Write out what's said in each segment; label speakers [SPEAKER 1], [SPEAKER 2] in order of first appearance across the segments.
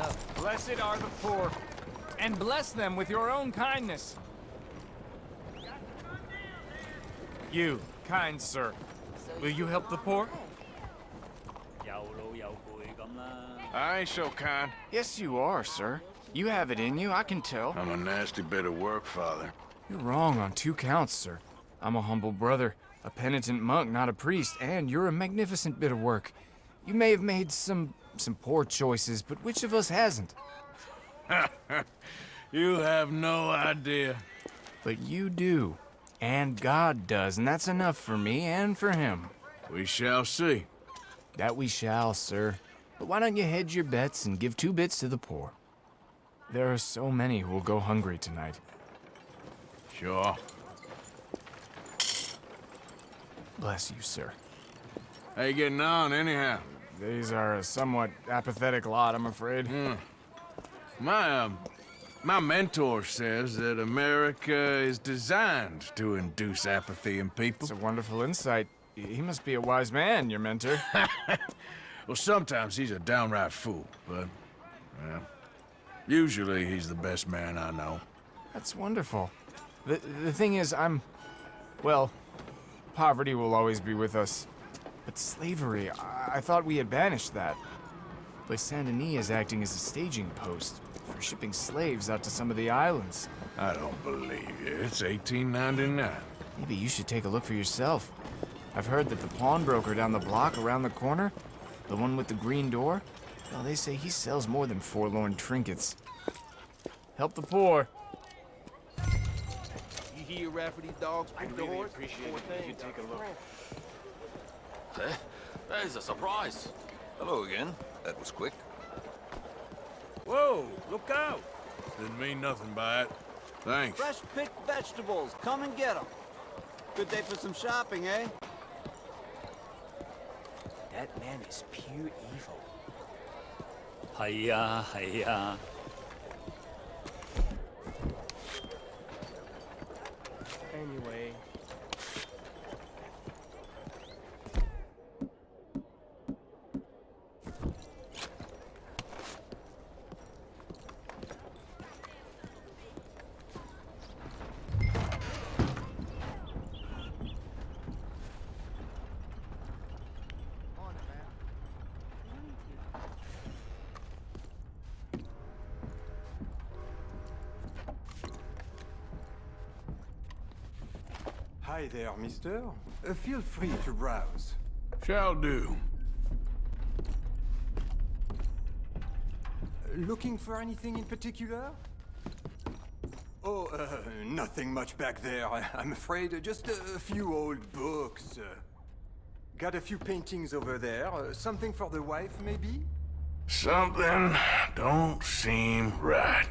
[SPEAKER 1] enough. Blessed are the poor, and bless them with your own kindness. You, kind sir, will you help the poor?
[SPEAKER 2] I ain't so kind.
[SPEAKER 3] Yes, you are, sir. You have it in you, I can tell.
[SPEAKER 2] I'm a nasty bit of work, Father.
[SPEAKER 3] You're wrong on two counts, sir. I'm a humble brother, a penitent monk, not a priest, and you're a magnificent bit of work. You may have made some some poor choices, but which of us hasn't?
[SPEAKER 2] you have no idea.
[SPEAKER 3] But you do. And God does, and that's enough for me and for him.
[SPEAKER 2] We shall see.
[SPEAKER 3] That we shall, sir. But why don't you hedge your bets and give two bits to the poor? There are so many who will go hungry tonight.
[SPEAKER 2] Sure.
[SPEAKER 3] Bless you, sir.
[SPEAKER 2] How you getting on, anyhow?
[SPEAKER 3] These are a somewhat apathetic lot, I'm afraid.
[SPEAKER 2] Mm. My, um, my mentor says that America is designed to induce apathy in people.
[SPEAKER 3] It's a wonderful insight. He must be a wise man, your mentor.
[SPEAKER 2] well, sometimes he's a downright fool, but, well, usually he's the best man I know.
[SPEAKER 3] That's wonderful. The, the thing is, I'm... Well, poverty will always be with us. But slavery, I, I thought we had banished that. But Saint Denis is acting as a staging post for shipping slaves out to some of the islands.
[SPEAKER 2] I don't believe you. It's 1899.
[SPEAKER 3] Maybe you should take a look for yourself. I've heard that the pawnbroker down the block around the corner, the one with the green door, well, they say he sells more than forlorn trinkets. Help the poor.
[SPEAKER 4] You hear Rafferty dogs
[SPEAKER 5] I really horse? appreciate it you take a look
[SPEAKER 6] eh? That is a surprise. Hello again. That was quick.
[SPEAKER 4] Whoa, look out!
[SPEAKER 2] Didn't mean nothing by it. Thanks.
[SPEAKER 7] Fresh picked vegetables. Come and get them. Good day for some shopping, eh?
[SPEAKER 5] That man is pure evil.
[SPEAKER 8] Hiya, hiya.
[SPEAKER 5] Anyway,
[SPEAKER 9] Hi there, mister. Uh, feel free to browse.
[SPEAKER 2] Shall do.
[SPEAKER 9] Looking for anything in particular? Oh, uh, nothing much back there, I am afraid. Just a, few old books. Uh, got a few paintings over there. Uh, something for the wife, maybe?
[SPEAKER 2] Something don't seem right.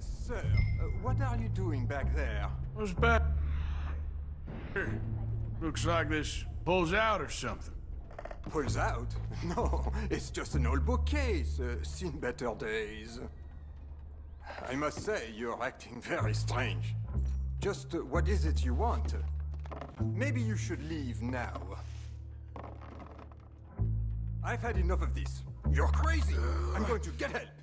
[SPEAKER 9] Sir, uh, what are you doing back there?
[SPEAKER 2] What's back? Looks like this pulls out or something.
[SPEAKER 9] Pulls out? No, it's just an old bookcase. Uh, seen better days. I must say, you're acting very strange. Just uh, what is it you want? Maybe you should leave now. I've had enough of this. You're crazy! I'm going to get help!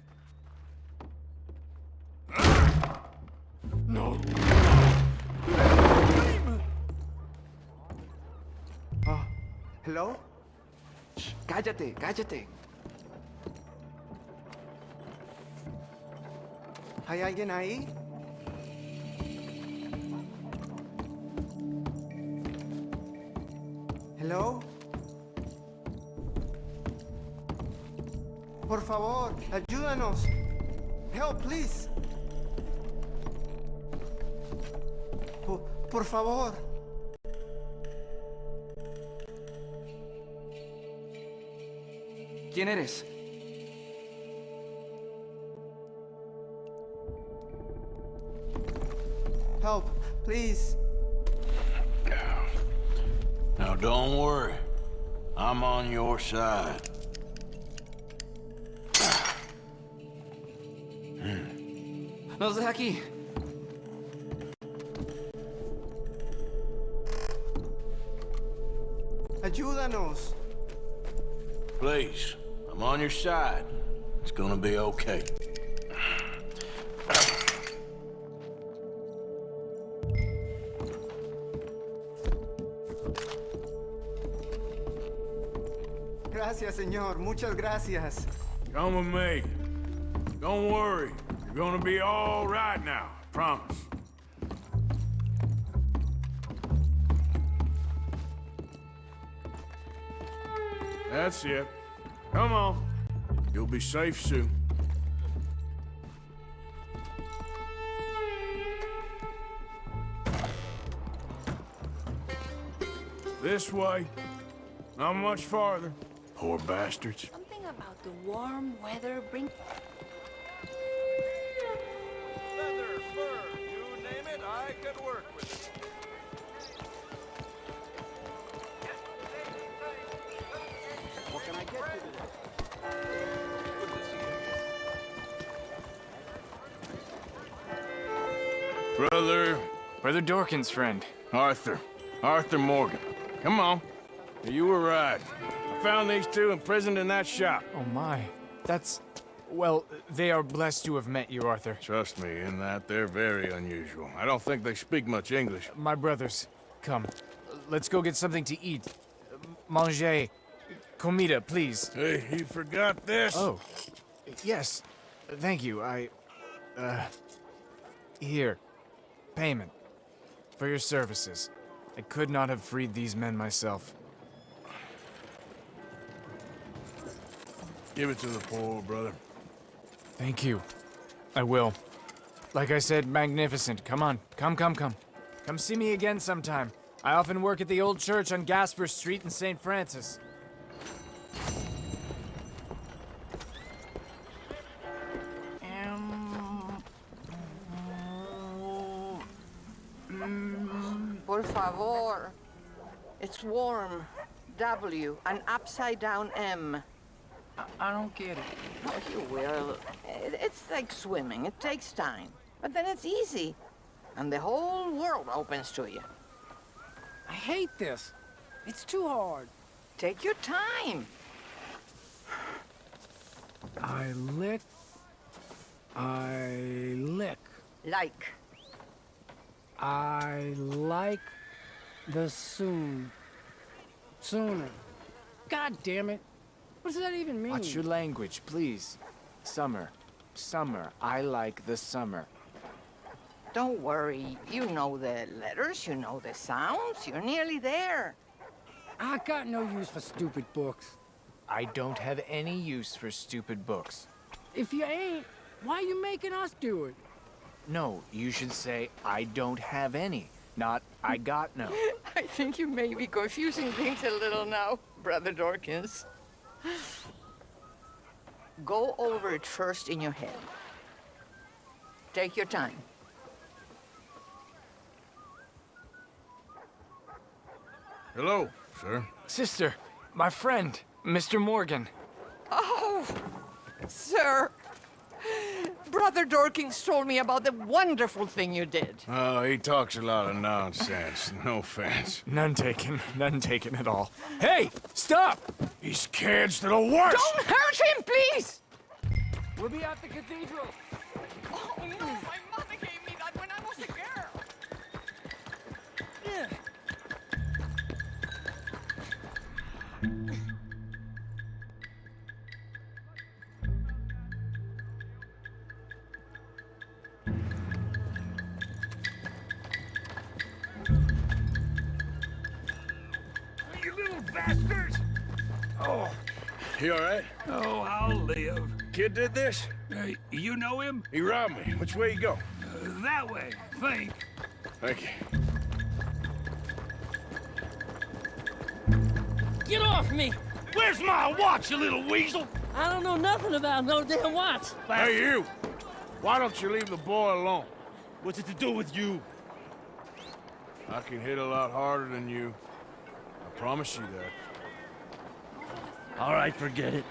[SPEAKER 10] Hello? Shh, cállate, cállate. ¿Hay alguien ahí? Hello? Por favor, ayúdanos. Help, please. Por, por favor. ¿Quién eres? Help, please.
[SPEAKER 2] Now don't worry. I'm on your side. Hmm.
[SPEAKER 10] Nos deja aquí. Ayúdanos.
[SPEAKER 2] Please, I'm on your side. It's gonna be okay.
[SPEAKER 10] Gracias, señor. Muchas gracias.
[SPEAKER 2] Come with me. Don't worry. You're gonna be all right now. I promise. That's it. Come on. You'll be safe soon. This way. Not much farther. Poor bastards.
[SPEAKER 11] Something about the warm weather bring...
[SPEAKER 4] Leather, fur, you name it, I could work with it.
[SPEAKER 2] Brother
[SPEAKER 3] Brother Dorkin's friend.
[SPEAKER 2] Arthur. Arthur Morgan. Come on. You were right. I found these two imprisoned in that shop.
[SPEAKER 3] Oh my. That's... Well, they are blessed to have met you, Arthur.
[SPEAKER 2] Trust me, in that they're very unusual. I don't think they speak much English.
[SPEAKER 3] My brothers, come. Let's go get something to eat. Manger. Comida, please.
[SPEAKER 2] Hey, you forgot this?
[SPEAKER 3] Oh. Yes. Thank you. I... Uh... Here. Payment. For your services. I could not have freed these men myself.
[SPEAKER 2] Give it to the poor, brother.
[SPEAKER 3] Thank you. I will. Like I said, magnificent. Come on. Come, come, come. Come see me again sometime. I often work at the old church on Gasper Street in St. Francis.
[SPEAKER 11] Mm, por favor. It's warm. W, an upside down M.
[SPEAKER 5] I don't get it.
[SPEAKER 11] Oh, you will. It- It's like swimming. It takes time. But then it's easy. And the whole world opens to you.
[SPEAKER 5] I hate this. It's too hard.
[SPEAKER 11] Take your time.
[SPEAKER 5] I lick. I lick.
[SPEAKER 11] Like.
[SPEAKER 5] I like the soon. Sooner. God damn it. What does that even mean?
[SPEAKER 3] Watch your language, please. Summer. Summer. I like the summer.
[SPEAKER 11] Don't worry. You know the letters, you know the sounds. You're nearly there.
[SPEAKER 5] I got no use for stupid books.
[SPEAKER 3] I don't have any use for stupid books.
[SPEAKER 5] If you ain't, why are you making us do it?
[SPEAKER 3] No, you should say, I don't have any. Not, I got no.
[SPEAKER 11] I think you may be confusing things a little now, Brother Dorkins. Go over it first in your head. Take your time.
[SPEAKER 2] Hello, sir.
[SPEAKER 3] Sister, my friend, Mr. Morgan.
[SPEAKER 11] Oh, sir. Brother Dorkins told me about the wonderful thing you did.
[SPEAKER 2] Oh, he talks a lot of nonsense. No offense.
[SPEAKER 3] None taken. None taken at all. Hey, stop!
[SPEAKER 2] These kids to the worst!
[SPEAKER 11] Don't hurt him, please!
[SPEAKER 3] We'll be at the cathedral.
[SPEAKER 11] Oh, no, my mother
[SPEAKER 1] you
[SPEAKER 2] all right?
[SPEAKER 1] Oh, I'll live.
[SPEAKER 2] Kid did this?
[SPEAKER 1] Uh, you know him?
[SPEAKER 2] He robbed me. Which way you go?
[SPEAKER 1] Uh, that way, think.
[SPEAKER 2] Thank you.
[SPEAKER 12] Get off me!
[SPEAKER 1] Where's my watch, you little weasel?
[SPEAKER 12] I don't know nothing about no damn watch.
[SPEAKER 2] Hey, you! Why don't you leave the boy alone?
[SPEAKER 1] What's it to do with you?
[SPEAKER 2] I can hit a lot harder than you. I promise you that.
[SPEAKER 8] All right, forget it.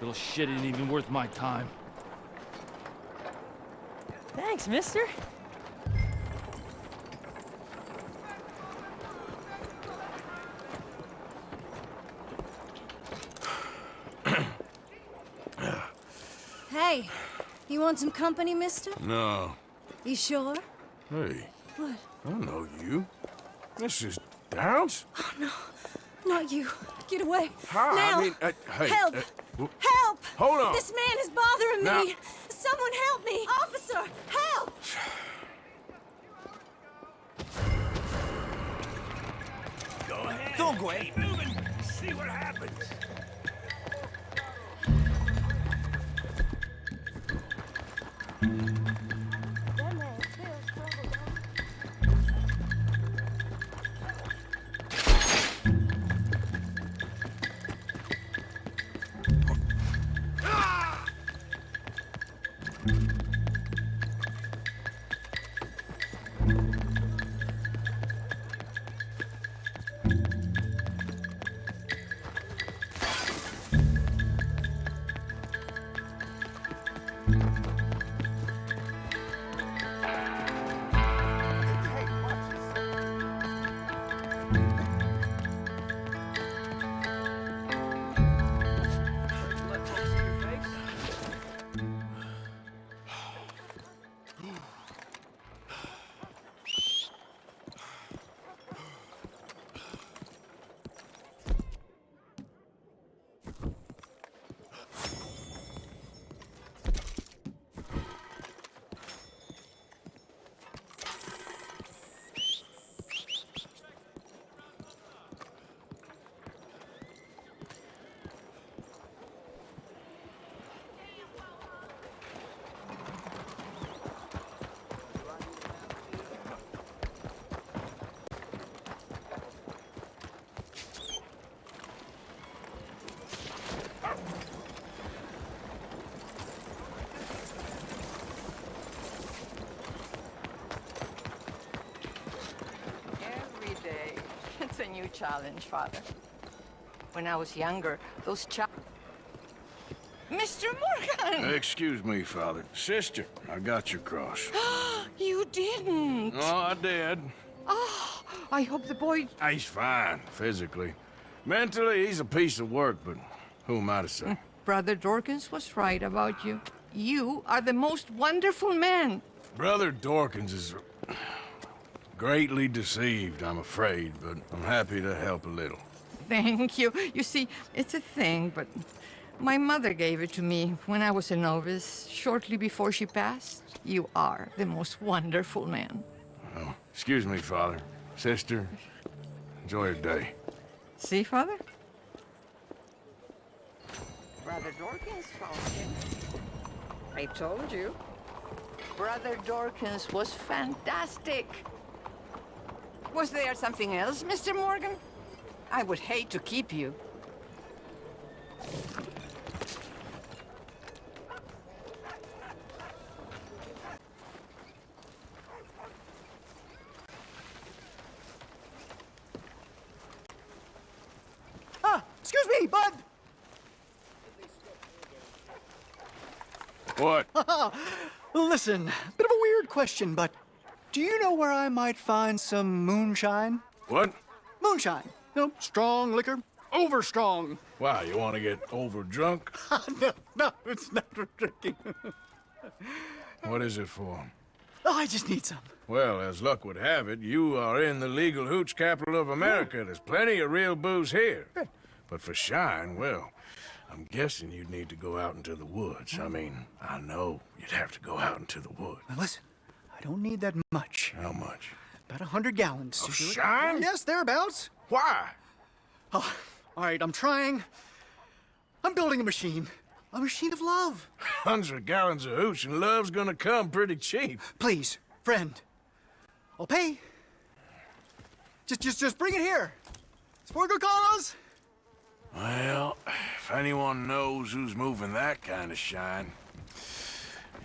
[SPEAKER 8] Little shit ain't even worth my time.
[SPEAKER 12] Thanks, mister.
[SPEAKER 13] Hey, you want some company, mister?
[SPEAKER 2] No.
[SPEAKER 13] You sure?
[SPEAKER 2] Hey,
[SPEAKER 13] What?
[SPEAKER 2] I don't know you. This is Downes?
[SPEAKER 13] Oh, no. Not you. Get away.
[SPEAKER 2] Hi,
[SPEAKER 13] now.
[SPEAKER 2] I mean, uh, hey.
[SPEAKER 13] Help!
[SPEAKER 2] uh,
[SPEAKER 13] Help!
[SPEAKER 2] Hold on.
[SPEAKER 13] This man is bothering
[SPEAKER 2] Now-
[SPEAKER 13] me. Someone help me. Officer, help!
[SPEAKER 4] Go ahead. Don't go Keep moving. See what happens.
[SPEAKER 11] Every new challenge, Father. When I was younger, those cha- Mr. Morgan!
[SPEAKER 2] Excuse me, Father. Sister, I got your cross.
[SPEAKER 11] you didn't!
[SPEAKER 2] Oh, I did.
[SPEAKER 11] Oh, I hope the boy...
[SPEAKER 2] Ah, he's fine, physically. Mentally, he's a piece of work, but who am I to say?
[SPEAKER 11] Brother Dorkins was right about you. You are the most wonderful man.
[SPEAKER 2] Brother Dorkins is greatly deceived, I'm afraid, but I'm happy to help a little.
[SPEAKER 11] Thank you. You see, it's a thing, but my mother gave it to me when I was a novice, shortly before she passed. You are the most wonderful man.
[SPEAKER 2] Oh, excuse me, Father. Sister, enjoy your day.
[SPEAKER 11] See, Father? Brother Dorkins found him. I told you. Brother Dorkins was fantastic. Was there something else, Mr. Morgan? I would hate to keep you.
[SPEAKER 14] Ah, excuse me, bud.
[SPEAKER 2] What?
[SPEAKER 14] Listen, bit of a weird question, but do you know where I might find some moonshine?
[SPEAKER 2] What?
[SPEAKER 14] Moonshine. You know, strong liquor, over strong.
[SPEAKER 2] Wow, you want to get over drunk?
[SPEAKER 14] no, no, it's not for drinking.
[SPEAKER 2] What is it for?
[SPEAKER 14] oh, I just need some.
[SPEAKER 2] Well, as luck would have it, you are in the legal hooch capital of America. Oh. There's plenty of real booze here. But for shine, well, I'm guessing you'd need to go out into the woods. I mean, I know you'd have to go out into the woods.
[SPEAKER 14] Now listen, I don't need that much.
[SPEAKER 2] How much?
[SPEAKER 14] About a hundred gallons.
[SPEAKER 2] Of
[SPEAKER 14] to do it.
[SPEAKER 2] shine?
[SPEAKER 14] Oh, yes, thereabouts.
[SPEAKER 2] Why?
[SPEAKER 14] Oh, all right, I'm trying. I'm building a machine. A machine of love.
[SPEAKER 2] Hundred gallons of hooch and love's gonna come pretty cheap.
[SPEAKER 14] Please, friend. I'll pay. Just, just, just bring it here. It's for a good cause.
[SPEAKER 2] Well, if anyone knows who's moving that kind of shine,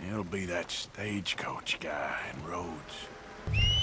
[SPEAKER 2] it'll be that stagecoach guy in Rhodes.